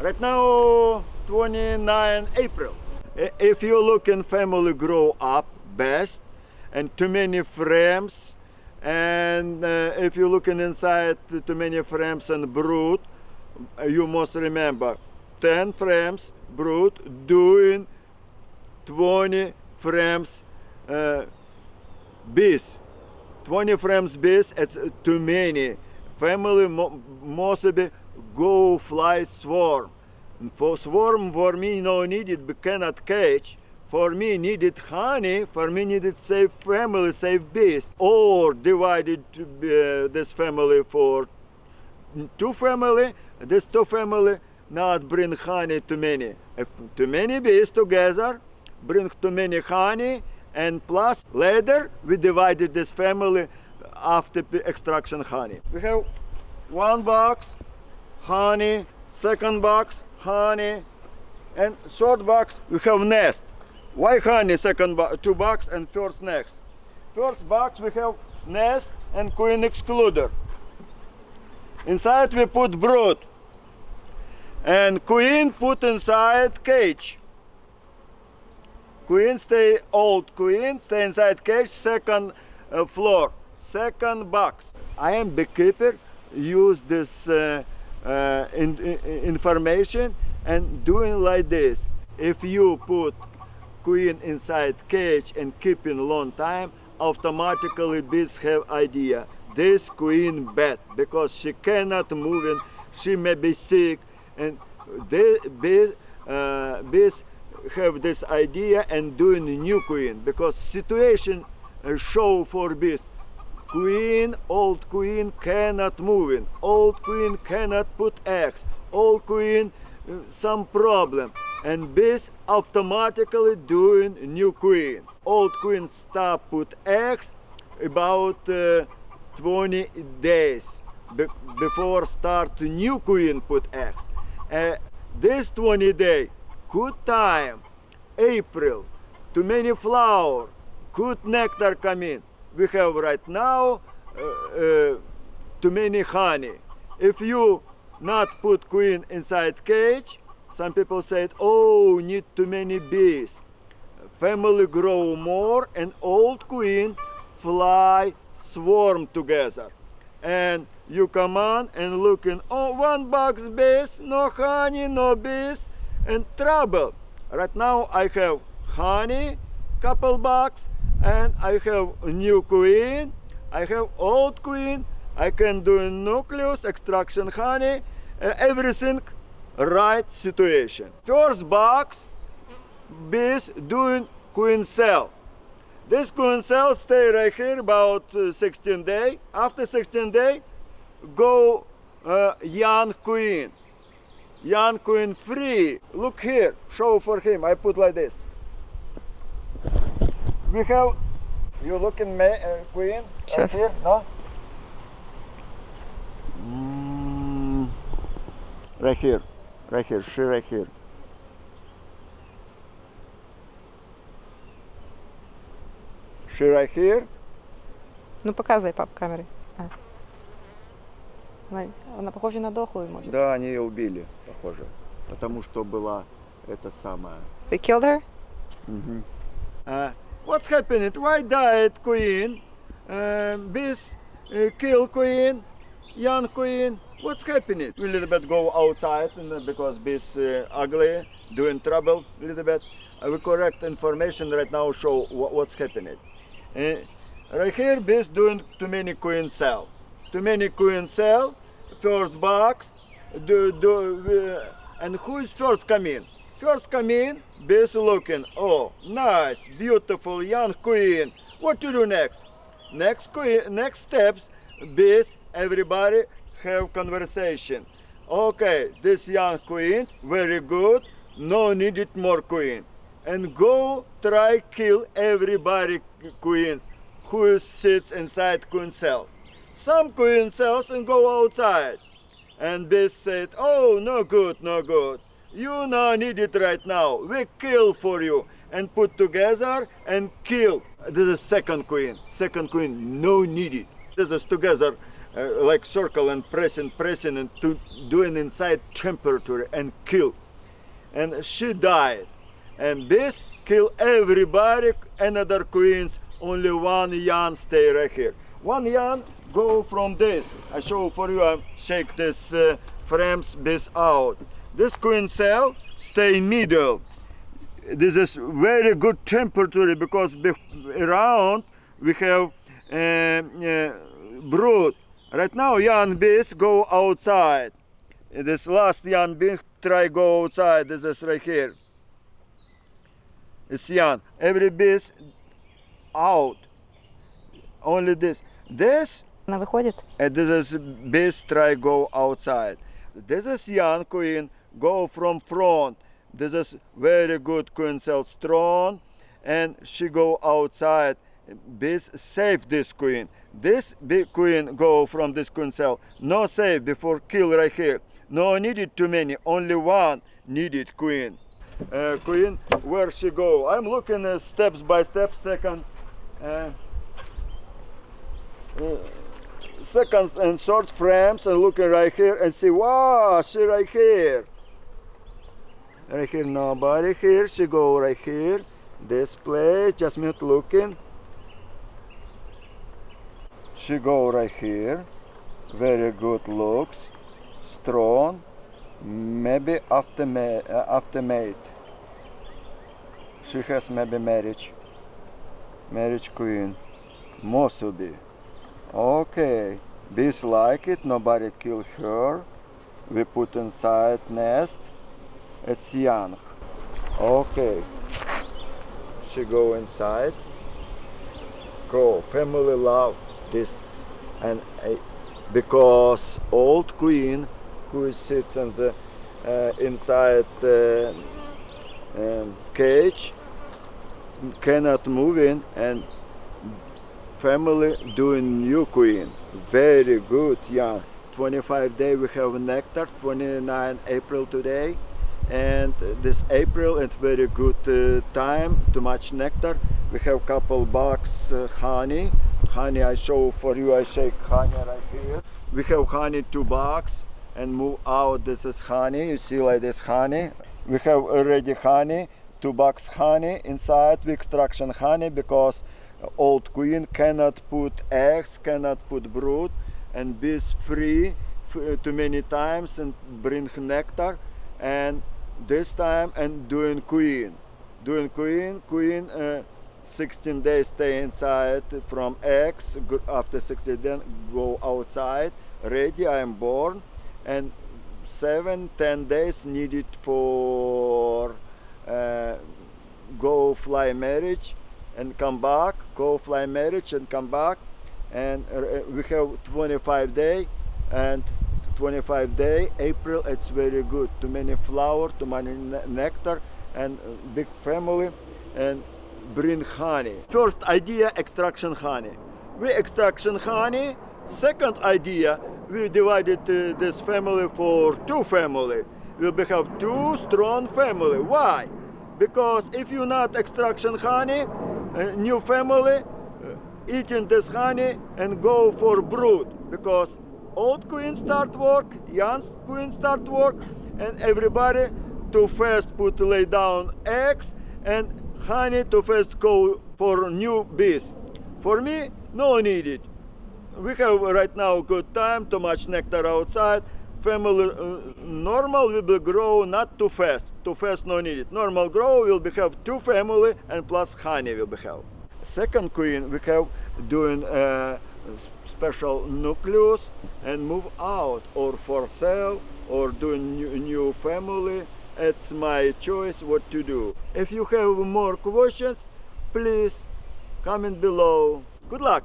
Right now, 29 April. If you look in family grow up best and too many frames, and uh, if you looking inside too many frames and brood, you must remember 10 frames brood doing 20 frames uh, bees. 20 frames bees, it's uh, too many. Family mo- mostly go fly swarm. For swarm, for me, no needed, but cannot catch. For me, needed honey. For me, needed save family, save bees. Or divided to uh, this family for two family. This two family not bring honey too many. If too many bees together, bring too many honey, and plus later we divided this family after extraction honey. We have one box honey, second box honey, and third box we have nest. Why honey? Second bo- two box and first nest. First box we have nest and queen excluder. Inside we put brood. And queen put inside cage. Queen stay old queen stay inside cage second uh, floor second box. I am beekeeper. Use this uh, uh, in, in- information and doing like this. If you put queen inside cage and keep in long time, automatically bees have idea. This queen bad because she cannot move and she may be sick and they bees, uh, bees have this idea and doing new queen because situation uh, show for bees queen old queen cannot move in. Old queen cannot put eggs old queen uh, some problem. And bees automatically doing new queen. Old queen stop put eggs about uh, 20 days be- before start new queen put eggs uh, this 20 day good time. April too many flower. Good nectar come in we have right now uh, uh, too many honey. If you not put queen inside cage some people said oh need too many bees. Family grow more and old queen fly swarm together. And you come on and look in oh one box bees no honey no bees and trouble. Right now i have honey couple box and i have new queen i have old queen i can do nucleus extraction honey uh, everything right situation first box bees doing queen cell. This queen cell stay right here about uh, 16 day. After 16 day, go uh, young queen. Young queen free. Look here, show for him. I put like this. We have, you looking ma- uh, queen Sure. right here, no? Mm, right here, right here, she right here. She right here. Ну показывай, пап, камерой. А. Она, она похожа на дохлую, может. Да, они ее убили, похоже. Потому что была это самое. They killed her? Мгм. Uh, what's happening? Why died queen? Uh, bees uh, kill queen, young queen. What's happening? We little bit go outside and, uh, because bees uh, ugly, doing trouble a little bit. Uh, we correct information right now show wha- what's happening. Uh, right here bees doing too many queen cell. Too many queen cell. First box. Do, do, uh, and who is first come in? First come in, bees looking. Oh, nice, beautiful young queen. What to do next? Next queen, next steps, bees, everybody have conversation. Okay, this young queen, very good. No needed more queen. And go try kill everybody queens who sits inside queen cell. Some queen cells and go outside. And bees said, oh, no good, no good. You no need it right now. We kill for you and put together and kill. This is second queen. Second queen, no need it. This is together uh, like circle and pressing, pressing and to doing inside temperature and kill. And she died. And this kill everybody, another queens, only one yan stay right here. One yan go from this. I show for you, I shake this uh, frames this out. This queen cell stay middle. This is very good temperature because bef- around we have uh, uh, brood. Right now young bees go outside. This last young bee try go outside. This is right here. It's young. Every bees out. Only this. This Вона виходить. and this is bees try go outside. This is young queen go from front. This is very good queen cell strong and she go outside. Bees save this queen. This big queen go from this queen cell. No save before kill right here. No needed too many. Only one needed queen. Uh, queen where she go? I'm looking uh, steps by step. Second. Uh, uh, seconds and short frames and looking right here and see wow she right here right here nobody here she go right here this place just me looking. She go right here very good looks. Strong. Maybe after ma- uh, after mate. She has maybe marriage. Marriage queen. Must be Okay, bees like it, nobody kill her. We put inside nest. It's young. Okay. She go inside. Go. Family love this and uh, because old queen who sits in the uh, inside the um, cage cannot move in and family doing new queen very good young 25 day we have nectar 29 april today and this april it's very good uh, time too much nectar. We have couple box uh, honey. Honey i show for you i shake honey right here. We have honey two box and move out this is honey. You see like this honey. We have already honey two box honey inside. We extraction honey because old queen cannot put eggs, cannot put brood, and bees free too many times and bring nectar. And this time and doing queen, doing queen, queen. Uh, 16 days stay inside from go- After 16 days go outside. Ready, I am born, and seven, ten days needed for uh, go fly marriage and come back, go fly marriage and come back. And uh, we have 25 day and 25 day, April, it's very good. Too many flower, too many ne- nectar and uh, big family and bring honey. First idea, extraction honey. We extraction honey. Second idea, we divided uh, this family for two family. We will have two strong family. Why? Because if you not extraction honey, a new family uh, eating this honey and go for brood because old queen start work, young queen start work, and everybody to first put lay down eggs and honey to first go for new bees. For me, no needed. We have right now good time, too much nectar outside. Family uh, normal will grow not too fast. Too fast no needed. Normal grow will be have two family and plus honey will be have. Second queen we have doing uh, special nucleus and move out or for sale or do new, new family. It's my choice what to do. If you have more questions, please comment below. Good luck.